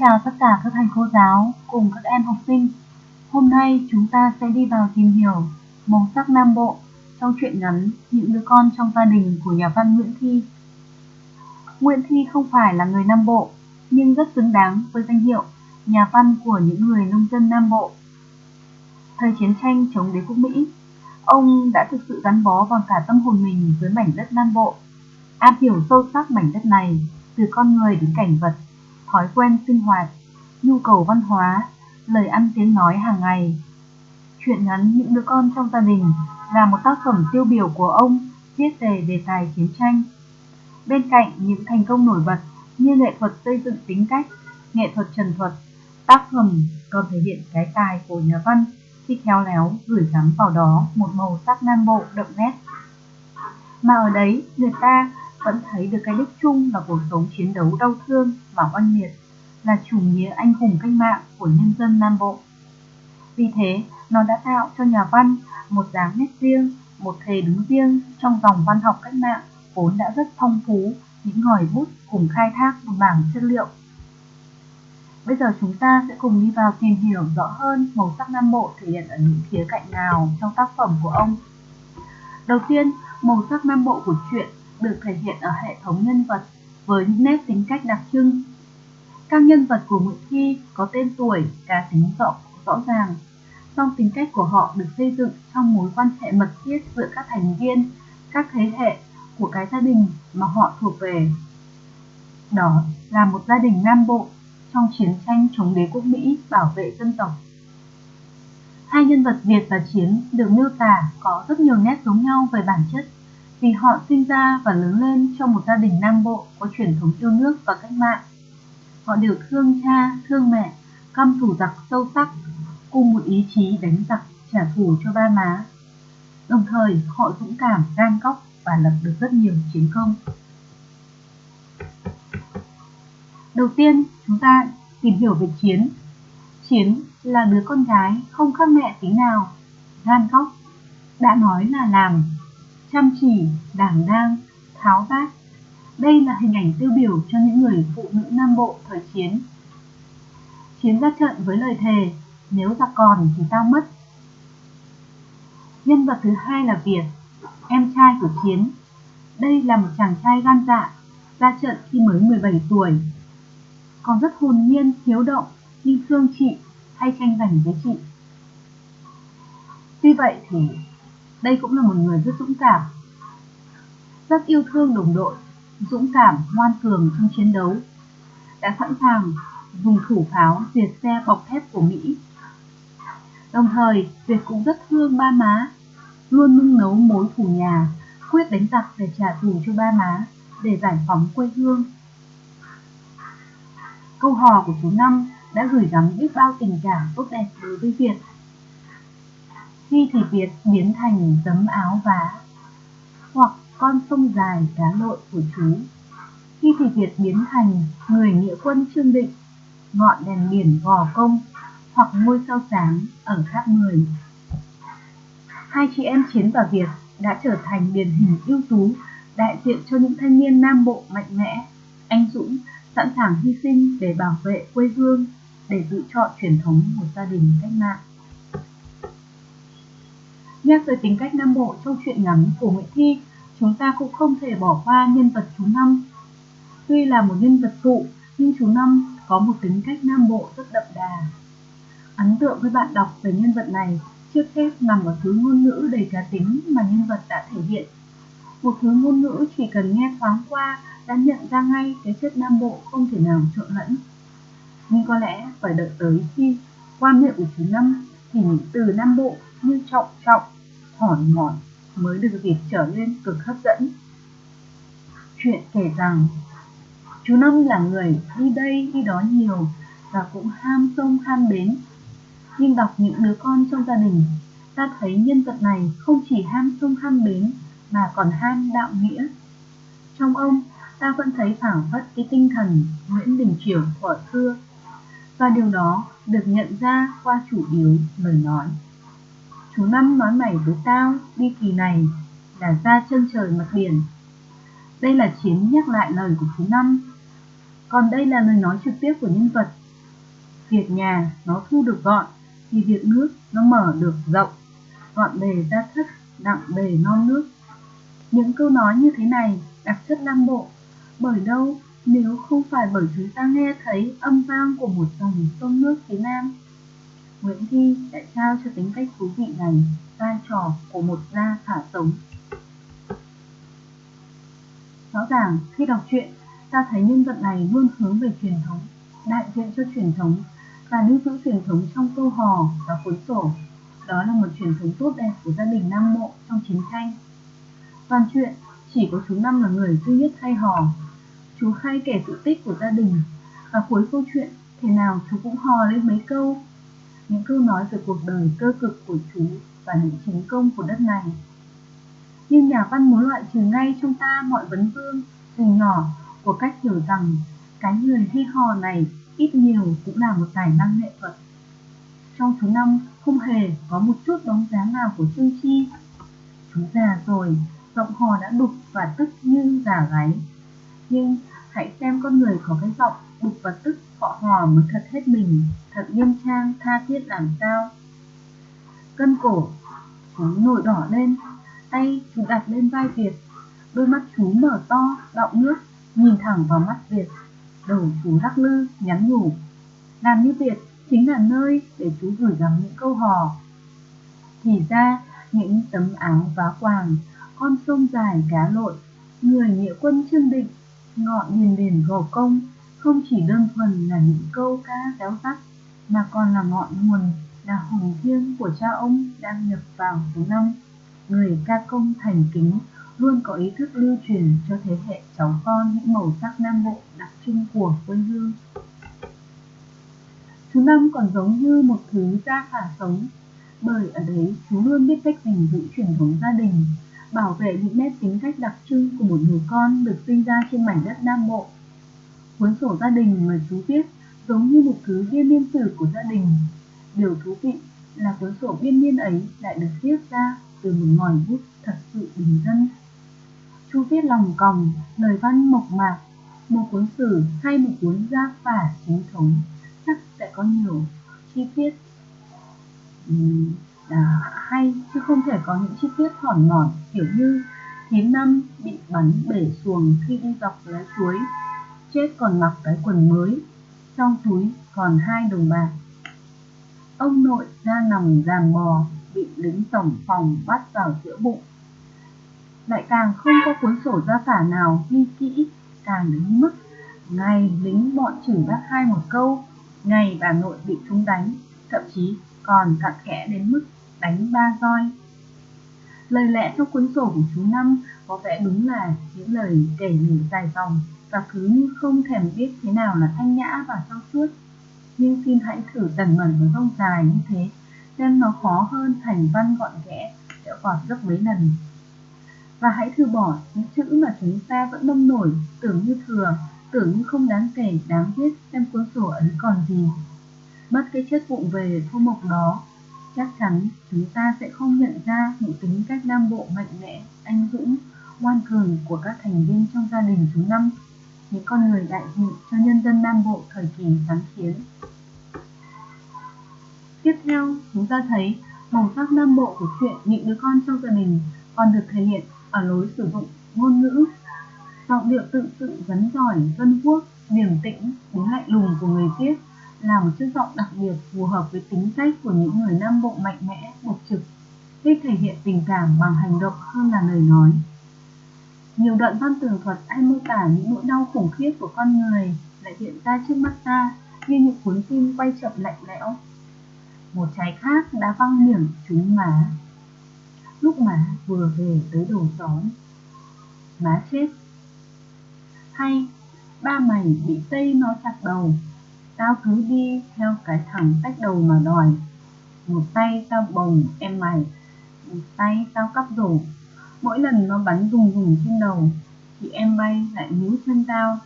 chào tất cả các thầy cô giáo cùng các em học sinh. Hôm nay chúng ta sẽ đi vào tìm hiểu màu sắc Nam Bộ trong truyện ngắn Những đứa con trong gia đình của nhà văn Nguyễn Thi. Nguyễn Thi không phải là người Nam Bộ, nhưng rất xứng đáng với danh hiệu nhà văn của những người nông dân Nam Bộ. Thời chiến tranh chống đế quốc Mỹ, ông đã thực sự gắn bó bằng cả tâm hồn mình với mảnh đất Nam Bộ, am hiểu sâu sắc mảnh đất này từ con người đến cảnh vật thói quen sinh hoạt, nhu cầu văn hóa, lời ăn tiếng nói hàng ngày. Chuyện ngắn Những đứa con trong gia đình là một tác phẩm tiêu biểu của ông viết về đề tài chiến tranh. Bên cạnh những thành công nổi bật như nghệ thuật xây dựng tính cách, nghệ thuật trần thuật, tác phẩm còn thể hiện cái tài của nhà văn khi khéo léo gửi gắm vào đó một màu sắc nam bộ đậm nét. Mà ở đấy người ta vẫn thấy được cái đích chung là cuộc sống chiến đấu đau thương và oanh liệt, là chủ nghĩa anh hùng cách mạng của nhân dân Nam Bộ. Vì thế, nó đã tạo cho nhà văn một dáng nét riêng, một thể đứng riêng trong dòng văn học cách mạng vốn đã rất phong phú những ngòi bút cùng khai thác một mảng chất liệu. Bây giờ chúng ta sẽ cùng đi vào tìm hiểu rõ hơn màu sắc Nam Bộ thể hiện ở những khía cạnh nào trong tác phẩm của ông. Đầu tiên, màu sắc Nam Bộ của truyện được thể hiện ở hệ thống nhân vật với những nét tính cách đặc trưng. Các nhân vật của Nguyễn Thi có tên tuổi, cá tính rõ, rõ ràng, song tính cách của họ được xây dựng trong mối quan hệ mật thiết giữa các thành viên, các thế hệ của cái gia đình mà họ thuộc về. Đó là một gia đình Nam Bộ trong chiến tranh chống đế quốc Mỹ bảo vệ dân tộc. Hai nhân vật Việt và Chiến được miêu tả có rất nhiều nét giống nhau về bản chất vì họ sinh ra và lớn lên trong một gia đình Nam Bộ có truyền thống yêu nước và cách mạng. Họ đều thương cha, thương mẹ, căm thù giặc sâu sắc, cùng một ý chí đánh giặc trả thù cho ba má. Đồng thời, họ dũng cảm, gan cóc và lập được rất nhiều chiến công. Đầu tiên, chúng ta tìm hiểu về Chiến. Chiến là đứa con gái không khác mẹ tí nào, gan cóc, đã nói là làm chăm chỉ, đảm đang, tháo vát. Đây là hình ảnh tiêu biểu cho những người phụ nữ Nam Bộ thời chiến. Chiến ra trận với lời thề, nếu giặc còn thì tao mất. Nhân vật thứ hai là Việt, em trai của Chiến. Đây là một chàng trai gan dạ, ra trận khi mới 17 tuổi. Còn rất hồn nhiên, hiếu động, nhưng thương chị hay tranh giành với chị. Tuy vậy thì đây cũng là một người rất dũng cảm, rất yêu thương đồng đội, dũng cảm, ngoan cường trong chiến đấu, đã sẵn sàng dùng thủ pháo diệt xe bọc thép của Mỹ. Đồng thời, Việt cũng rất thương ba má, luôn nung nấu mối thủ nhà, quyết đánh giặc để trả thù cho ba má, để giải phóng quê hương. Câu hò của chú Năm đã gửi gắm biết bao tình cảm tốt đẹp đối với Việt khi thì Việt biến thành tấm áo vá hoặc con sông dài cá lội của chú. Khi thì Việt biến thành người nghĩa quân Trương Định, ngọn đèn biển gò công hoặc ngôi sao sáng ở tháp 10. Hai chị em Chiến và Việt đã trở thành điển hình ưu tú đại diện cho những thanh niên Nam Bộ mạnh mẽ, anh dũng, sẵn sàng hy sinh để bảo vệ quê hương, để giữ chọn truyền thống của gia đình cách mạng. Nhắc tới tính cách Nam Bộ trong truyện ngắn của Nguyễn Thi, chúng ta cũng không thể bỏ qua nhân vật chú Năm. Tuy là một nhân vật phụ, nhưng chú Năm có một tính cách Nam Bộ rất đậm đà. Ấn tượng với bạn đọc về nhân vật này trước hết nằm ở thứ ngôn ngữ đầy cá tính mà nhân vật đã thể hiện. Một thứ ngôn ngữ chỉ cần nghe thoáng qua đã nhận ra ngay cái chất Nam Bộ không thể nào trộn lẫn. Nhưng có lẽ phải đợi tới khi qua miệng của chú Năm thì những từ Nam Bộ như trọng trọng, hòn mòn mới được việc trở nên cực hấp dẫn. Chuyện kể rằng chú Năm là người đi đây đi đó nhiều và cũng ham sông ham bến. Nhưng đọc những đứa con trong gia đình, ta thấy nhân vật này không chỉ ham sông ham bến mà còn ham đạo nghĩa. Trong ông, ta vẫn thấy phảng phất cái tinh thần Nguyễn Đình Chiểu thuở xưa và điều đó được nhận ra qua chủ yếu lời nói thứ Năm nói mày với tao đi kỳ này là ra chân trời mặt biển. Đây là Chiến nhắc lại lời của thứ Năm. Còn đây là lời nói trực tiếp của nhân vật Việc nhà nó thu được gọn, thì việc nước nó mở được rộng. Gọn bề ra thất, đặng bề non nước. Những câu nói như thế này đặc chất Nam Bộ, bởi đâu nếu không phải bởi chúng ta nghe thấy âm vang của một dòng sông nước phía Nam. Nguyễn Thi đã trao cho tính cách thú vị này vai trò của một gia thả sống. Rõ ràng khi đọc truyện, ta thấy nhân vật này luôn hướng về truyền thống, đại diện cho truyền thống và lưu giữ truyền thống trong câu hò và cuốn sổ. Đó là một truyền thống tốt đẹp của gia đình Nam Mộ trong chiến tranh. Toàn chuyện chỉ có chú Năm là người duy nhất hay hò. Chú khai kể sự tích của gia đình và cuối câu chuyện thế nào chú cũng hò lên mấy câu. Những câu nói về cuộc đời cơ cực của chú và những chiến công của đất này. Nhưng nhà văn muốn loại trừ ngay trong ta mọi vấn vương, dù nhỏ của cách hiểu rằng cái người hay hò này ít nhiều cũng là một tài năng nghệ thuật. Trong thứ Năm không hề có một chút bóng dáng nào của Trương Chi. Chú già rồi, giọng hò đã đục và tức như già gáy. Nhưng hãy xem con người có cái giọng đục và tức họ hò mới thật hết mình, thật nghiêm trang, tha thiết làm sao. Cân cổ, chú nổi đỏ lên, tay chú đặt lên vai Việt, đôi mắt chú mở to, đọng nước, nhìn thẳng vào mắt Việt. Đầu chú lắc lư, nhắn nhủ. Làm như Việt chính là nơi để chú gửi gắm những câu hò. Thì ra, những tấm áo vá quàng, con sông dài cá lội, người nghĩa quân trương định, ngọn điền đền gò công, không chỉ đơn thuần là những câu ca réo rắt, mà còn là ngọn nguồn, là hồng thiêng của cha ông đang nhập vào số năm. Người ca công thành kính luôn có ý thức lưu truyền cho thế hệ cháu con những màu sắc Nam Bộ đặc trưng của quê hương. Chú Năm còn giống như một thứ gia phả sống, bởi ở đấy chú luôn biết cách gìn giữ truyền thống gia đình, bảo vệ những nét tính cách đặc trưng của một người con được sinh ra trên mảnh đất Nam Bộ. Cuốn sổ gia đình mà chú viết giống như một thứ biên niên sử của gia đình. Điều thú vị là cuốn sổ biên niên ấy lại được viết ra từ một ngòi bút thật sự bình dân. Chú viết lòng còng, lời văn mộc mạc, một cuốn sử hay một cuốn gia phả chính thống chắc sẽ có nhiều chi tiết um, à, hay chứ không thể có những chi tiết thỏn mỏi kiểu như thím năm bị bắn bể xuồng khi đi dọc lá chuối chết còn mặc cái quần mới trong túi còn hai đồng bạc. Ông nội ra nằm giàn bò, bị lính tổng phòng bắt vào giữa bụng. Lại càng không có cuốn sổ gia phả nào ghi kỹ, càng đến mức ngày lính bọn chửi bác hai một câu ngày bà nội bị chúng đánh, thậm chí còn cặn kẽ đến mức đánh ba roi. Lời lẽ trong cuốn sổ của chú năm có vẻ đúng là những lời kể lể dài dòng và cứ như không thèm biết thế nào là thanh nhã và trong suốt. Nhưng xin hãy thử tần mẩn với rông dài như thế, xem nó khó hơn thành văn gọn ghẽ, sẽ còn gấp mấy lần. Và hãy thử bỏ những chữ mà chúng ta vẫn nông nổi, tưởng như thừa, tưởng như không đáng kể, đáng viết xem cuốn sổ ấy còn gì. Mất cái chất vụng về thô mộc đó, chắc chắn chúng ta sẽ không nhận ra những tính cách nam bộ mạnh mẽ, anh dũng, ngoan cường của các thành viên trong gia đình chúng năm những con người đại diện cho nhân dân nam bộ thời kỳ kháng chiến. Tiếp theo, chúng ta thấy màu sắc nam bộ của chuyện những đứa con trong gia đình còn được thể hiện ở lối sử dụng ngôn ngữ, giọng điệu tự sự vấn giỏi, dân quốc, điềm tĩnh đến lạnh lùng của người viết là một chất giọng đặc biệt phù hợp với tính cách của những người nam bộ mạnh mẽ, bộc trực thích thể hiện tình cảm bằng hành động hơn là lời nói nhiều đoạn văn tường thuật hay mô tả những nỗi đau khủng khiếp của con người lại hiện ra trước mắt ta như những cuốn phim quay chậm lạnh lẽo. Một trái khác đã văng miệng trúng má. Lúc má vừa về tới đầu xóm, má chết. Hay ba mày bị tây nó chặt đầu. Tao cứ đi theo cái thằng tách đầu mà đòi. Một tay tao bồng em mày một tay tao cắp rổ mỗi lần nó bắn rùng rùng trên đầu thì em bay lại níu chân tao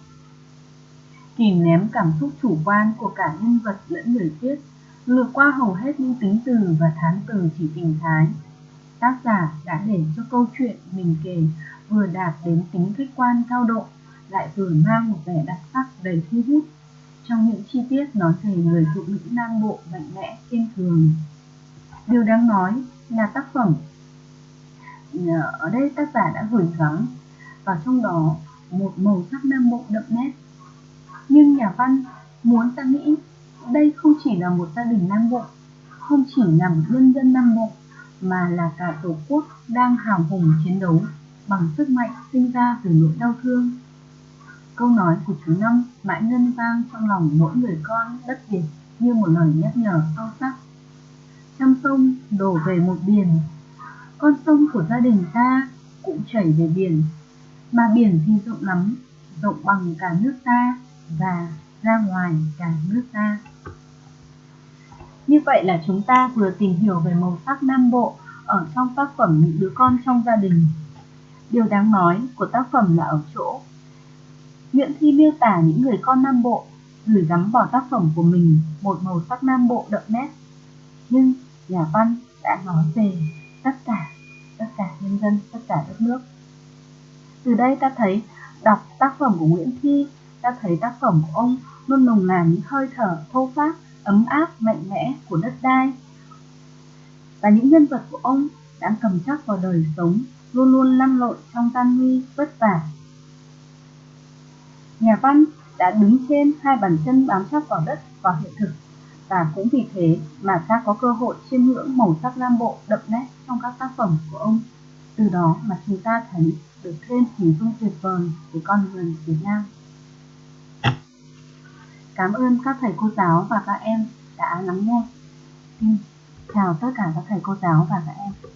kìm ném cảm xúc chủ quan của cả nhân vật lẫn người viết lược qua hầu hết những tính từ và thán từ chỉ tình thái tác giả đã để cho câu chuyện mình kể vừa đạt đến tính khách quan cao độ lại vừa mang một vẻ đặc sắc đầy thu hút trong những chi tiết nói về người phụ nữ Nam Bộ mạnh mẽ, kiên cường. Điều đáng nói là tác phẩm Ờ, ở đây tác giả đã gửi gắm vào trong đó một màu sắc Nam Bộ đậm nét. Nhưng nhà văn muốn ta nghĩ đây không chỉ là một gia đình Nam Bộ, không chỉ là một nhân dân Nam Bộ, mà là cả Tổ quốc đang hào hùng chiến đấu bằng sức mạnh sinh ra từ nỗi đau thương. Câu nói của chú Năm mãi ngân vang trong lòng mỗi người con đất Việt như một lời nhắc nhở sâu sắc. Trăm sông đổ về một biển, con sông của gia đình ta cũng chảy về biển, mà biển thì rộng lắm, rộng bằng cả nước ta và ra ngoài cả nước ta. Như vậy là chúng ta vừa tìm hiểu về màu sắc Nam Bộ ở trong tác phẩm Những đứa con trong gia đình. Điều đáng nói của tác phẩm là ở chỗ Nguyễn Thi miêu tả những người con Nam Bộ gửi gắm vào tác phẩm của mình một màu sắc Nam Bộ đậm nét. Nhưng nhà văn đã nói về tất cả, tất cả nhân dân, tất cả đất nước. Từ đây ta thấy đọc tác phẩm của Nguyễn Thi, ta thấy tác phẩm của ông luôn nồng nàn những hơi thở thô pháp, ấm áp, mạnh mẽ của đất đai. Và những nhân vật của ông đã cầm chắc vào đời sống, luôn luôn lăn lộn trong tan nguy, vất vả. Nhà văn đã đứng trên hai bàn chân bám chắc vào đất và hiện thực và cũng vì thế mà ta có cơ hội chiêm ngưỡng màu sắc lam Bộ đậm nét trong các tác phẩm của ông. Từ đó mà chúng ta thấy được thêm hình dung tuyệt vời của con người Việt Nam. Cảm ơn các thầy cô giáo và các em đã lắng nghe. Xin chào tất cả các thầy cô giáo và các em.